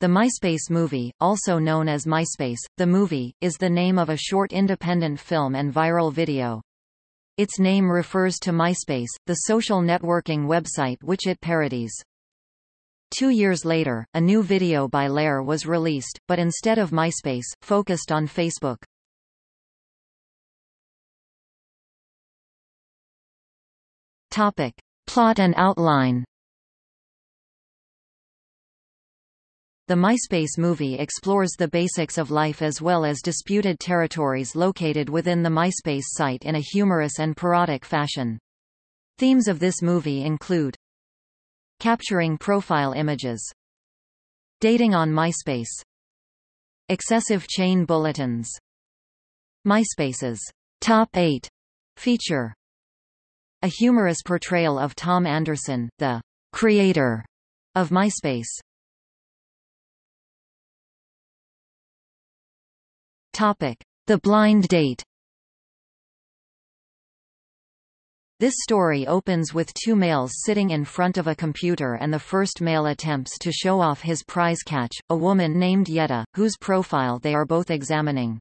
The MySpace Movie, also known as MySpace, the movie, is the name of a short independent film and viral video. Its name refers to MySpace, the social networking website which it parodies. Two years later, a new video by Lehre was released, but instead of MySpace, focused on Facebook. Topic. Plot and outline The MySpace movie explores the basics of life as well as disputed territories located within the MySpace site in a humorous and parodic fashion. Themes of this movie include Capturing profile images Dating on MySpace Excessive chain bulletins MySpace's Top 8 feature A humorous portrayal of Tom Anderson, the creator of MySpace Topic: The Blind Date. This story opens with two males sitting in front of a computer and the first male attempts to show off his prize catch, a woman named Yetta, whose profile they are both examining.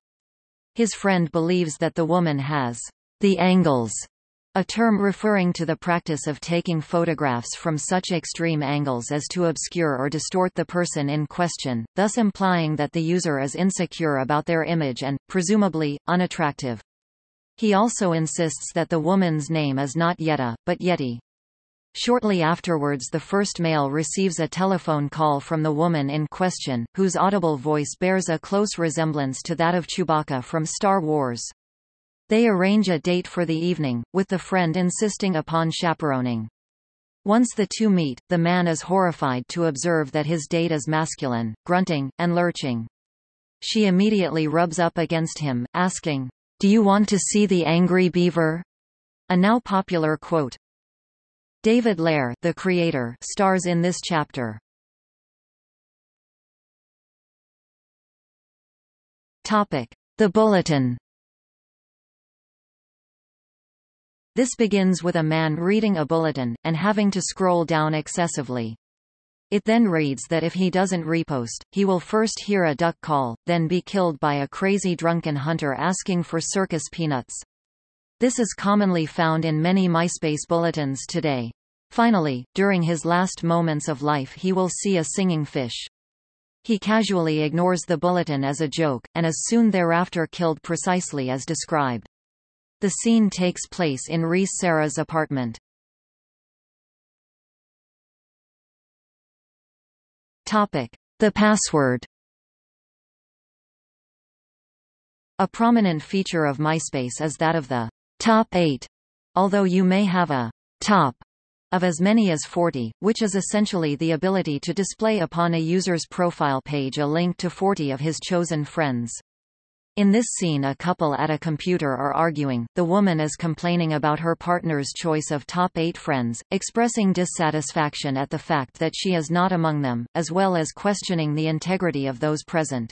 His friend believes that the woman has the angles a term referring to the practice of taking photographs from such extreme angles as to obscure or distort the person in question, thus implying that the user is insecure about their image and, presumably, unattractive. He also insists that the woman's name is not Yetta, but Yeti. Shortly afterwards the first male receives a telephone call from the woman in question, whose audible voice bears a close resemblance to that of Chewbacca from Star Wars. They arrange a date for the evening, with the friend insisting upon chaperoning. Once the two meet, the man is horrified to observe that his date is masculine, grunting, and lurching. She immediately rubs up against him, asking, Do you want to see the angry beaver? A now popular quote. David Lehre, the creator, stars in this chapter. Topic: The Bulletin. This begins with a man reading a bulletin, and having to scroll down excessively. It then reads that if he doesn't repost, he will first hear a duck call, then be killed by a crazy drunken hunter asking for circus peanuts. This is commonly found in many MySpace bulletins today. Finally, during his last moments of life he will see a singing fish. He casually ignores the bulletin as a joke, and is soon thereafter killed precisely as described. The scene takes place in Reese Sarah's apartment. The password. A prominent feature of MySpace is that of the top 8, although you may have a top of as many as 40, which is essentially the ability to display upon a user's profile page a link to 40 of his chosen friends. In this scene a couple at a computer are arguing, the woman is complaining about her partner's choice of top eight friends, expressing dissatisfaction at the fact that she is not among them, as well as questioning the integrity of those present.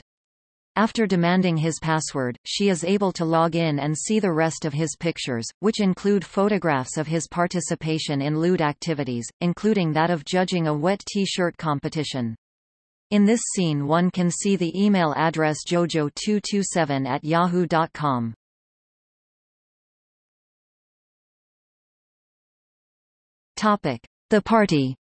After demanding his password, she is able to log in and see the rest of his pictures, which include photographs of his participation in lewd activities, including that of judging a wet t-shirt competition. In this scene one can see the email address jojo227 at yahoo.com. The Party.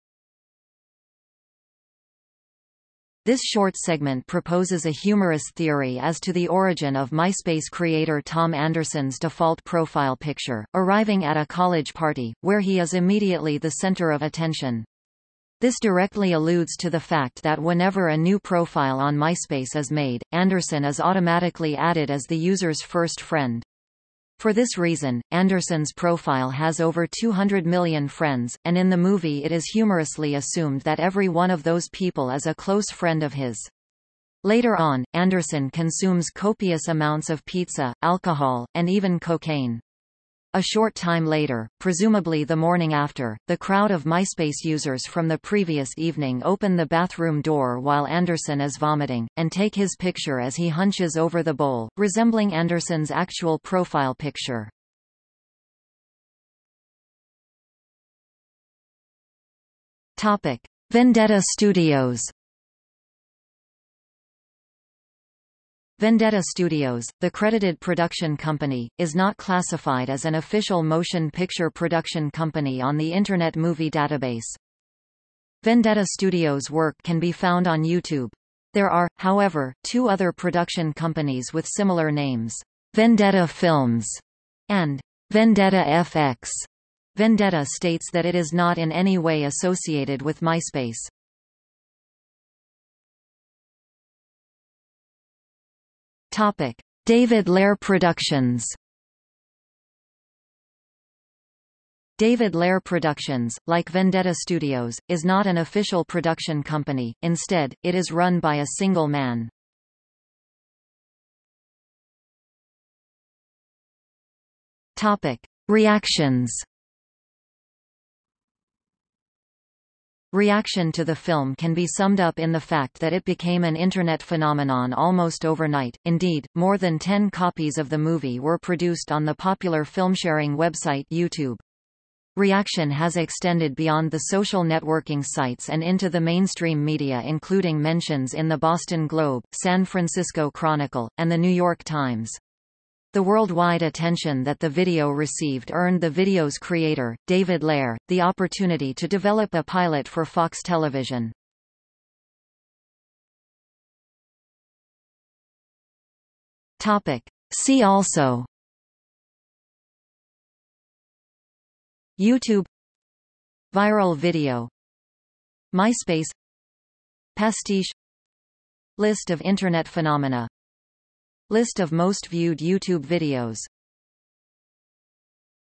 This short segment proposes a humorous theory as to the origin of MySpace creator Tom Anderson's default profile picture, arriving at a college party, where he is immediately the center of attention. This directly alludes to the fact that whenever a new profile on MySpace is made, Anderson is automatically added as the user's first friend. For this reason, Anderson's profile has over 200 million friends, and in the movie it is humorously assumed that every one of those people is a close friend of his. Later on, Anderson consumes copious amounts of pizza, alcohol, and even cocaine. A short time later, presumably the morning after, the crowd of MySpace users from the previous evening open the bathroom door while Anderson is vomiting, and take his picture as he hunches over the bowl, resembling Anderson's actual profile picture. Topic. Vendetta Studios Vendetta Studios, the credited production company, is not classified as an official motion picture production company on the Internet Movie Database. Vendetta Studios' work can be found on YouTube. There are, however, two other production companies with similar names, Vendetta Films and Vendetta FX. Vendetta states that it is not in any way associated with MySpace. Topic: David Lehre Productions. David Lehre Productions, like Vendetta Studios, is not an official production company, instead, it is run by a single man. Topic. Reactions Reaction to the film can be summed up in the fact that it became an Internet phenomenon almost overnight, indeed, more than 10 copies of the movie were produced on the popular film-sharing website YouTube. Reaction has extended beyond the social networking sites and into the mainstream media including mentions in the Boston Globe, San Francisco Chronicle, and the New York Times. The worldwide attention that the video received earned the video's creator, David Lehre, the opportunity to develop a pilot for Fox Television. Topic. See also YouTube Viral video MySpace Pastiche List of Internet phenomena List of most viewed YouTube videos